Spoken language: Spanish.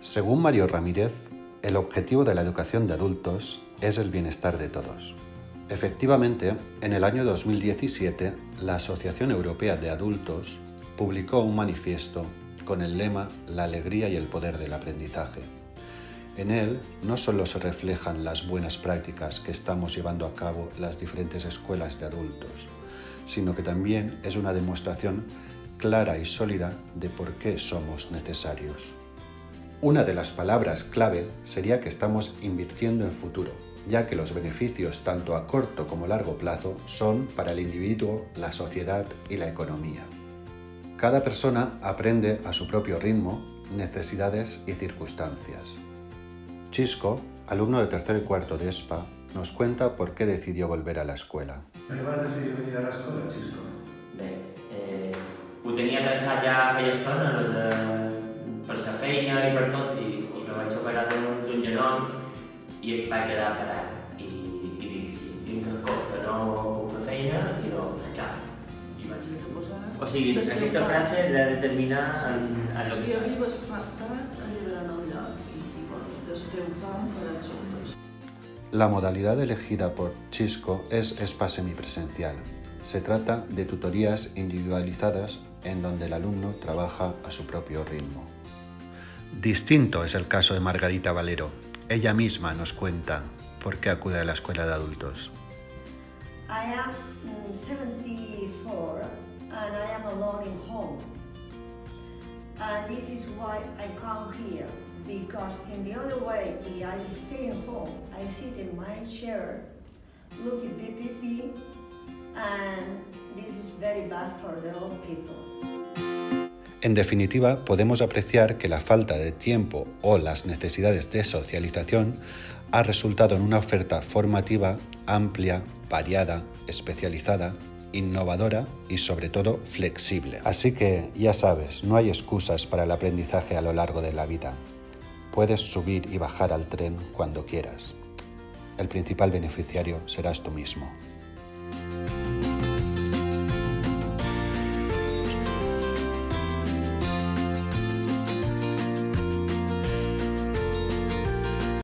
Según Mario Ramírez, el objetivo de la educación de adultos es el bienestar de todos. Efectivamente, en el año 2017, la Asociación Europea de Adultos publicó un manifiesto con el lema La alegría y el poder del aprendizaje. En él no solo se reflejan las buenas prácticas que estamos llevando a cabo las diferentes escuelas de adultos, sino que también es una demostración clara y sólida de por qué somos necesarios. Una de las palabras clave sería que estamos invirtiendo en futuro, ya que los beneficios tanto a corto como a largo plazo son para el individuo, la sociedad y la economía. Cada persona aprende a su propio ritmo, necesidades y circunstancias. Chisco, alumno de tercer y cuarto de ESPA, nos cuenta por qué decidió volver a la escuela. Per què vas decidir venir a l'escola, Xisco? Bé, eh, ho tenia pensat ja feia estona, el de, la i per tot, i, i me vaig operar d'un genoll i em vaig quedar parat. I, i dic, si tinc el cop que no puc fer feina, i no, clar. I vaig o sigui, aquesta frase l'he de terminar en, en Si arribes tard, arribaran al lloc i, i bueno, del teu camp faran sopes. La modalidad elegida por Chisco es SPA semipresencial. Se trata de tutorías individualizadas en donde el alumno trabaja a su propio ritmo. Distinto es el caso de Margarita Valero. Ella misma nos cuenta por qué acude a la escuela de adultos. I am mm, 74 and I am alone in home. And this is why I come here because in the other way, if I stay at home, I sit in my chair, look at the TV, and this is very bad for the old people. En definitiva, podemos apreciar que la falta de tiempo o las necesidades de socialización ha resultado en una oferta formativa amplia, variada, especializada, innovadora y sobre todo flexible. Así que, ya sabes, no hay excusas para el aprendizaje a lo largo de la vida. Puedes subir y bajar al tren cuando quieras. El principal beneficiario serás tú mismo.